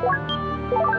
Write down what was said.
Bye.